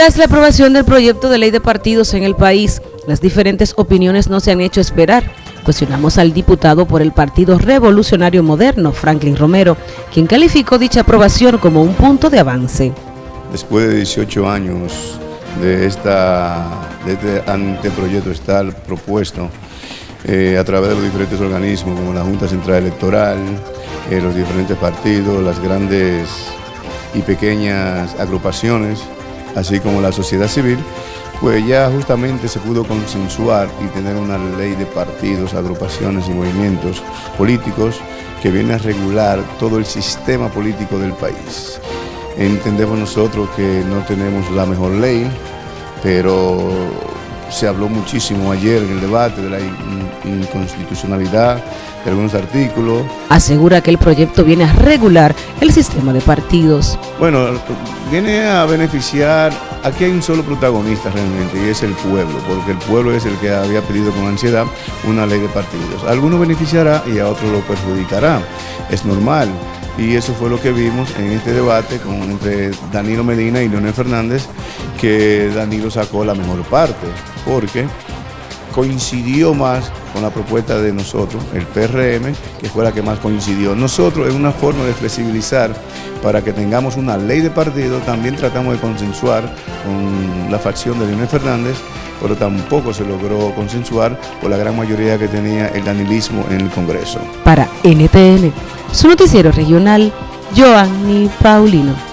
Tras la aprobación del proyecto de ley de partidos en el país, las diferentes opiniones no se han hecho esperar. Cuestionamos al diputado por el Partido Revolucionario Moderno, Franklin Romero, quien calificó dicha aprobación como un punto de avance. Después de 18 años de, esta, de este anteproyecto estar propuesto eh, a través de los diferentes organismos como la Junta Central Electoral, eh, los diferentes partidos, las grandes y pequeñas agrupaciones, así como la sociedad civil, pues ya justamente se pudo consensuar y tener una ley de partidos, agrupaciones y movimientos políticos que viene a regular todo el sistema político del país. Entendemos nosotros que no tenemos la mejor ley, pero se habló muchísimo ayer en el debate de la inconstitucionalidad de algunos artículos. Asegura que el proyecto viene a regular el sistema de partidos. Bueno, viene a beneficiar, aquí hay un solo protagonista realmente y es el pueblo, porque el pueblo es el que había pedido con ansiedad una ley de partidos. A algunos beneficiará y a otros lo perjudicará, es normal. Y eso fue lo que vimos en este debate con, entre Danilo Medina y Leonel Fernández, que Danilo sacó la mejor parte, porque coincidió más con la propuesta de nosotros, el PRM, que fue la que más coincidió. Nosotros, en una forma de flexibilizar para que tengamos una ley de partido, también tratamos de consensuar con la facción de Leonel Fernández, pero tampoco se logró consensuar por la gran mayoría que tenía el danilismo en el Congreso. Para NTN, su noticiero regional, Joanny Paulino.